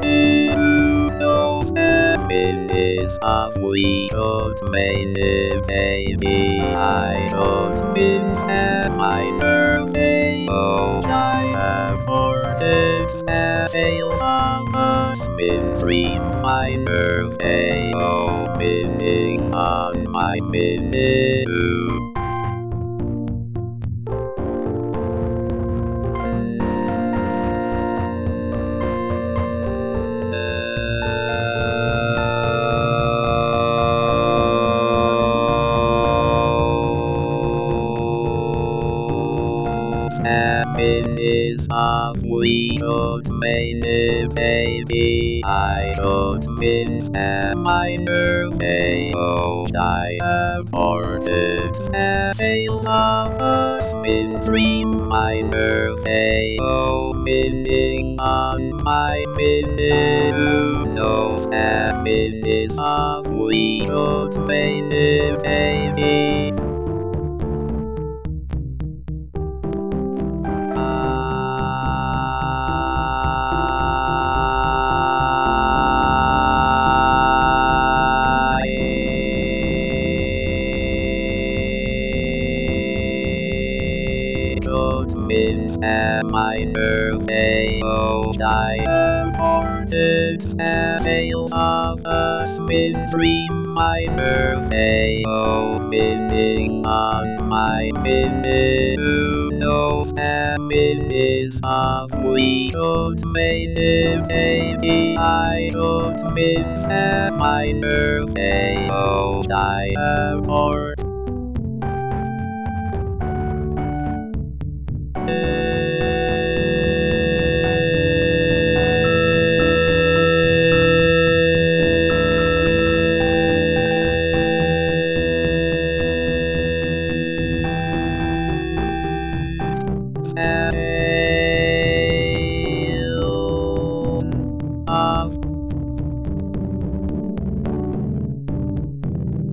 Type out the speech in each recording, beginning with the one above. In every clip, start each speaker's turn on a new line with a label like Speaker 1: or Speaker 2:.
Speaker 1: Those happiness of we don't mean baby. I don't mean Oh I aborted a sales of us mean three minor thing. Oh meaning on my minute. Happiness of we don't mean baby. I don't mean am I nervy oh I aborted sales of us min my nervy oh meaning on my minute no happiness of we don't mean baby min am I nervy oh I aborted sales of us min dream my nervy oh on my minute no happiness of we don't mean baby I don't mean am I nervy oh Abort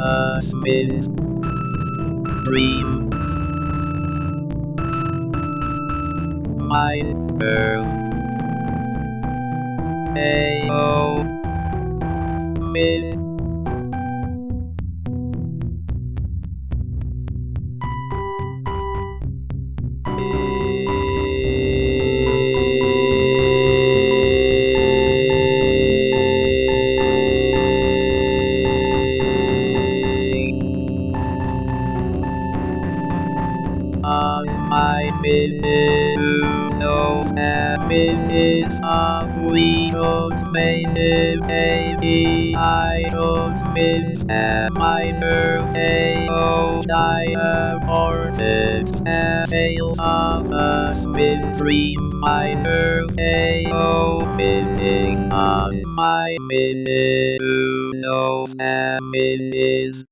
Speaker 1: a spin dream my earth a o min on my minute. No happiness of we don't mean baby I don't mean am I nervy oh I aborted. Sales of us min dream my nervy oh meaning on my minute. No happiness